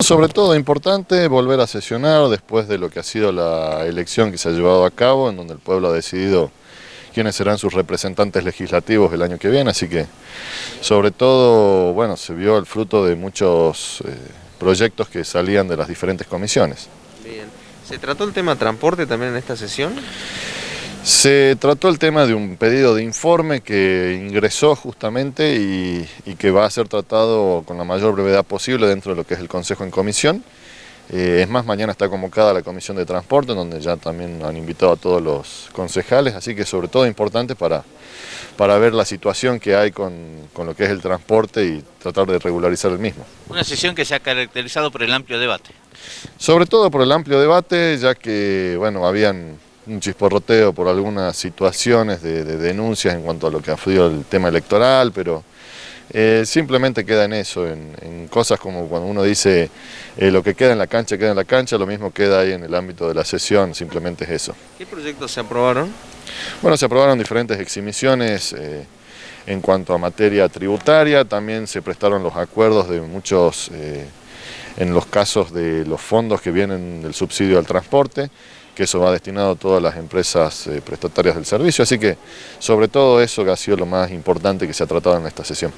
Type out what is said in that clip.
Sobre todo importante volver a sesionar después de lo que ha sido la elección que se ha llevado a cabo, en donde el pueblo ha decidido quiénes serán sus representantes legislativos el año que viene, así que sobre todo, bueno, se vio el fruto de muchos eh, proyectos que salían de las diferentes comisiones. Bien. ¿Se trató el tema transporte también en esta sesión? Se trató el tema de un pedido de informe que ingresó justamente y, que va a ser tratado con la mayor brevedad posible dentro de lo que es el Consejo en Comisión. Eh, es más, mañana está convocada la Comisión de Transporte, donde ya también han invitado a todos los concejales, así que sobre todo importante para, para ver la situación que hay con, con lo que es el transporte y tratar de regularizar el mismo. Una sesión que se ha caracterizado por el amplio debate. Sobre todo por el amplio debate, ya que bueno, habían un chisporroteo por algunas situaciones de, denuncias en cuanto a lo que ha sido el tema electoral, pero eh, simplemente queda en eso, en, cosas como cuando uno dice eh, lo que queda en la cancha, queda en la cancha, lo mismo queda ahí en el ámbito de la sesión, simplemente es eso. ¿Qué proyectos se aprobaron? Bueno, se aprobaron diferentes exhibiciones eh, en cuanto a materia tributaria, también se prestaron los acuerdos de muchos, en los casos de los fondos que vienen del subsidio al transporte, que eso va destinado a todas las empresas eh, prestatarias del servicio, así que sobre todo eso que ha sido lo más importante que se ha tratado en esta sesión.